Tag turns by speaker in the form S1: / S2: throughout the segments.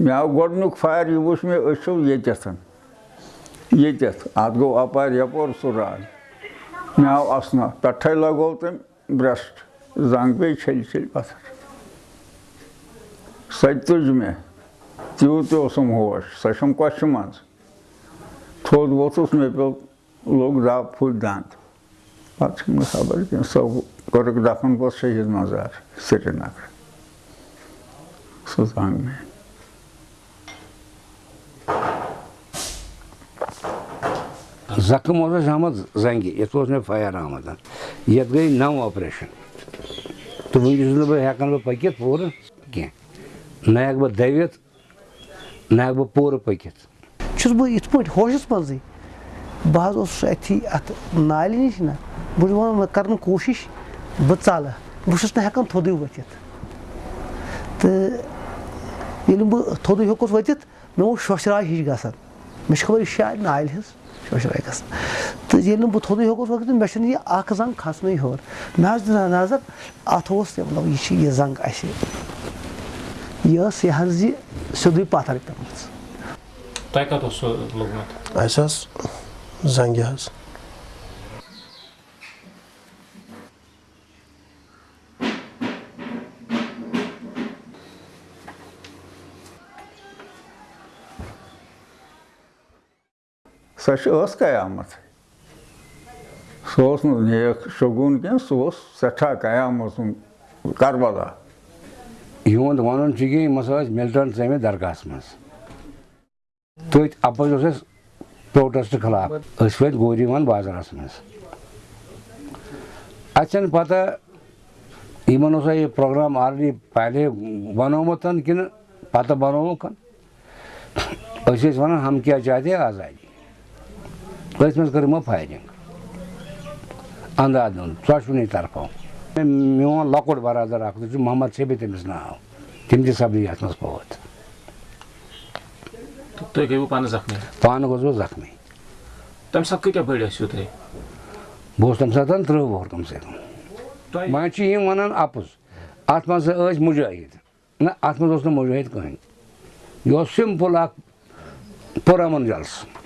S1: مےٚ آو گۄڈنیُک فایر یہِ وٕچھ مےٚ أچھو ییٚتٮ۪تھ ییٚتٮ۪تھ اَتھ گوٚو اَپارِ یَپور سُہ راے مےٚ آو اَسنا۔ پٮ۪ٹھَے لگوو تٔمۍ برٛٮ۪سٹ زنٛگ پیٚیہِ چھٔلۍ چھٔلۍ پَتھر سۄ تہِ تُج مےٚ تیوٗت تہِ اوسُم ہوش۔ سۄ چھَم کۄچھِ منٛز تھوٚد ووٚتھُس مےٚ پیوٚو لوٚگ دَب پھُٹۍ دَنٛد پَتہٕ چھُم نہٕ خبر کینٛہہ سۄ کوٚرُکھ دَفن پوٚتُس شہیٖد مزار۔ سرینگر۔ سُہ زنٛگ مےٚ
S2: زخم اوس اَسہِ آمُت زنٛگہِ یَتھ اوس مےٚ فایر آمُت یَتھ گٔے نَو آپریشَن تہٕ وٕنہِ چھُس نہٕ بہٕ ہٮ۪کان بہٕ پٔکِتھ پوٗرٕ کینٛہہ نہ ہٮ۪کہٕ بہٕ دٔوِتھ نہ ہٮ۪کہٕ بہٕ پوٗرٕ پٔکِتھ
S3: چھُس بہٕ یِتھ پٲٹھۍ ہوشَس منٛزٕے بہٕ حظ اوسُس أتھی اَتھ نالہِ نِش نہ بہٕ چھُس وَنان مےٚ کَرٕ کوٗشِش بہٕ ژَلہٕ بہٕ چھُس نہٕ ہٮ۪کان تھوٚدُے ؤتھِتھ تہٕ ییٚلہِ بہٕ تھوٚدُے ہیوٚکُس ؤتھِتھ مےٚ اوس ہِش گژھان مےٚ چھِ خبر یہِ شاید نالہِ ہِنٛز شوشراے گژھان تہٕ ییٚلہِ نہٕ بہٕ تھوٚدُے ہیوٚکُس ؤتھِتھ مےٚ چھُنہٕ یہِ اَکھ زنٛگ کھَسنٕے حظ دیُت نظر اَتھ اوس مطلب یہِ یہِ زنٛگ اَسہِ یہِ یہِ حظ یہِ سیوٚدُے پَتھر پیٚمٕژ
S4: تۄہہِ کَتھ اوس سُہ لوٚگمُت
S5: اَسہِ ٲس زنٛگہِ حظ
S1: کینٛہہ سُہ اوس سٮ۪ٹھاہ قیامت سُنٛد کربلا
S2: یِہُنٛد وَنُن چھُ کہِ یِم ہسا ٲسۍ مِلٹنٹ ژٲمٕتۍ درگاہَس منٛز تٔتھۍ اَپٲرۍ اوس اَسہِ پروٹیسٹ گوری وَن بازرَس منٛز اَسہِ چھَنہٕ پَتہ یِمن اوسا پروگرام آلریڈی پہلے بَنومُت کِنہٕ پَتہٕ بَنووُکھ أسۍ ٲسۍ وَنان ہم کیٛاہ چاہتے آزادی أتھۍ منٛز کٔر یِمو فایرِنٛگ اَندھا دھُن ژۄشوٕنی طرفو میون لۄکُٹ برادر اکھ سُہ چھُ محمد شبی تٔمِس ناو تِم تہِ سَپدے یَتھ منٛز فوت
S4: تُہۍ گٔیوٕ پانہٕ زخمی
S2: پانہٕ گوٚژھ بہٕ زخمی
S4: تَمہِ ساتہٕ کۭتیاہ بٔڑۍ ٲسِو تُہۍ
S2: بہٕ اوسُس تَمہِ ساتہٕ تٕرٛہ وُہُر کَم سے کَم وۄنۍ چھِ یِم وَنان اَپُز اَتھ منٛز ٲسۍ مُجٲہِد نہ اَتھ منٛز اوس نہٕ مُجٲہِد کٕہٕنۍ یہِ اوس سِمپٕل اکھ پُرامُن جلسہٕ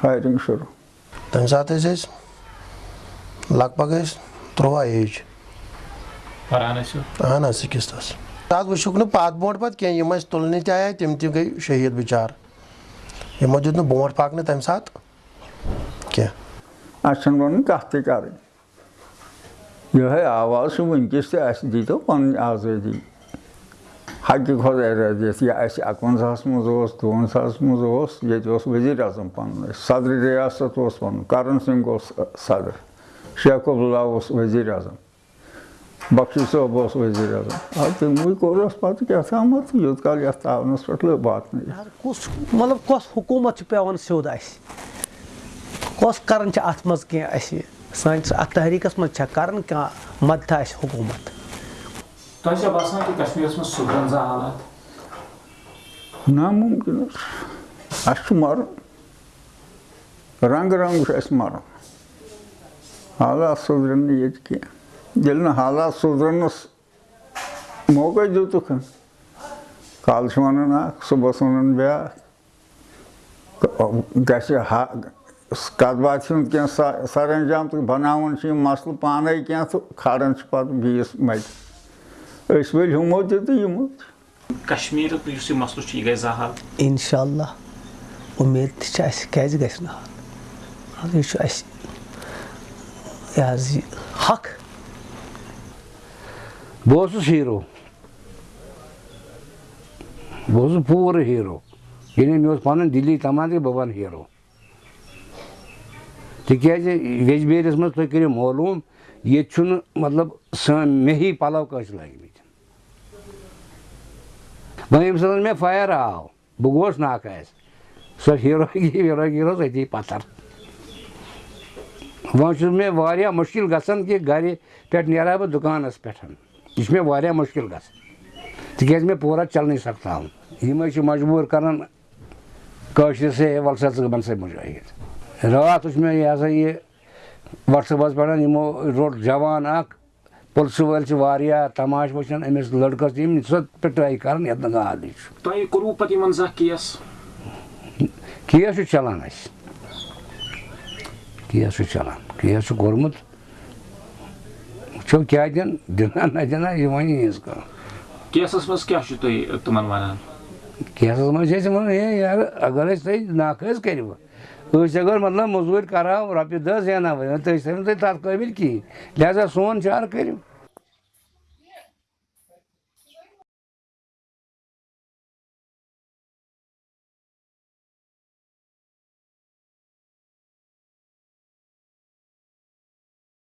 S1: فایرِنٛگ شروٗع
S5: تَمہِ ساتہٕ ٲسۍ أسۍ لگ بگ ٲسۍ تُرٛواہ ایج اہن حظ سِکِستھَس اَتھ وٕچھُکھ نہٕ پَتھ برونٛٹھ پَتہٕ کینٛہہ یِم اَسہِ تُلنہِ تہِ آے تِم تہِ گٔے شہیٖد بِچار یِمو دیُت نہٕ برونٛٹھ پَکنہٕ تَمہِ ساتہٕ کینٛہہ
S1: اَسہِ چھُنہٕ وَنُن کَتھ تہِ کَرٕنۍ یِہوٚے آواز چھُ وٕنکٮ۪س تہِ اَسہِ دیٖتو پَنٕنۍ آزٲدی حقہِ خۄداے رٲضِتھ یہِ اَسہِ اَکوَنزاہَس منٛز اوس دُوَنزاہَس منٛز اوس ییٚتہِ اوس ؤزیٖر اعظم پَنُن اَسہِ صدرِ رِیاست اوس پَنُن کَرَن سِنٛگھ اوس صدٕر شیخ عبداللہ اوس ؤزیٖر اعظم بخشی صٲب اوس ؤزیٖر اعظم آ تِموٕے کوٚر اَسہِ پَتہٕ کیٛاہ تامَتھ یوٗت کال یَتھ تاونَس پٮ۪ٹھ لٔب واتنٲیِتھ
S3: کُس مطلب کۄس حکوٗمت چھِ پیٚوان سیوٚد اَسہِ کۄس کَران چھِ اَتھ منٛز کینٛہہ اَسہِ سٲنِس اَتھ تحریٖکَس منٛز چھےٚ کَران کانٛہہ مَدتھا اَسہِ حکوٗمت
S4: تۄہہِ چھا باسان کہِ کَشمیٖرَس منٛز سُدرَن زانٛہہ حالات
S1: نامُمکِن حظ اَسہِ چھُ مَرُن رنٛگہٕ رنٛگ چھُ اَسہِ مَرُن حالات سُدرَن نہٕ ییٚتہِ کینٛہہ ییٚلہِ نہٕ حالات سُدرَنَس موقعے دیُتُکھ کالہٕ چھِ وَنان اَکھ صُبحَس وَنان بیٛاکھ گژھِ ہا کَتھ باتھِ ہُنٛد کینٛہہ سَر انجام تہٕ بَناوان چھِ یِم مَسلہٕ پانَے کینٛہہ تہٕ کھالان چھِ پَتہٕ بیٚیِس مَتہِ ؤلۍ ہُمو تہِ تہٕ یِمو تہِ
S4: کَشمیٖرُک یُس یہِ مَسلہٕ چھُ یہِ گژھِ زانٛہہ حل
S3: اِنشاء اللہ اُمید تہِ چھِ اَسہِ کیازِ گژھِ نہٕ حال یہِ چھُ اَسہِ یہِ حظ یہِ حق
S2: بہٕ اوسُس ہیٖرو بہٕ اوسُس پوٗرٕ ہیٖرو ییٚلہِ مےٚ اوس پَنُن دِلی تَمنا کہِ بہٕ بَنہٕ ہیٖرو تِکیازِ یجبیٲرِس منٛز تُہۍ کٔرِو معلوٗم ییٚتہِ چھُنہٕ مطلب سٲنۍ مےٚ ہی پَلو کٲنٛسہِ لٲگمٕتۍ وۄنۍ ییٚمہِ ساتہٕ مےٚ فایر آو بہٕ گوس ناکاس سۄ ہیٖروگی ویٖروگی روز أتی پتھر وۄنۍ چھُ مےٚ واریاہ مُشکِل گژھان کہِ گرِ پٮ۪ٹھ نیرٕ ہا بہٕ دُکانَس پٮ۪ٹھ یہِ چھُ مےٚ واریاہ مُشکِل گژھان تِکیازِ مےٚ پوٗرٕ چلنٕے سَپداوُن یِمے چھِ مجبوٗر کران کٲشرِسٕے ہے وَلہٕ ژٕ بَن سا مُجٲہِد راتھ وٕچھ مےٚ یہِ یہِ پٮ۪ٹھ یِمو روٚٹ پُلسہٕ وٲلۍ چھِ واریاہ تماش وٕچھان أمِس لٔڑکَس یِم سۄ پِٹٲے کران یَتھ نہٕ گادٕے چھُ۔
S4: تۄہہِ کوٚروٕ پَتہٕ یِمن زانٛہہ کیس؟
S2: کیس چھُ چلان اَسہِ۔ کیس چھُ چلان۔ کیس چھُ کوٚرمُت۔ وٕچھو کیٛاہ دِن دِنا نہ دِنا یہِ وۄنۍ یِہٕنٛز کٲم
S4: کیسس منٛز کیٛاہ چھُو تُہۍ تِمن وَنان؟
S2: کیسَس منٛز چھِ أسۍ وَنان ہے یارٕ اگر أسۍ تُہۍ حظ کٔرِو اگر مطلب مزدور کرو رۄپیہِ دہ زینو تُہۍ ٲسۍ نہٕ تُہۍ تَتھ قٲبِل کِہیٖنۍ لہٰذا سون چارٕ کٔرِو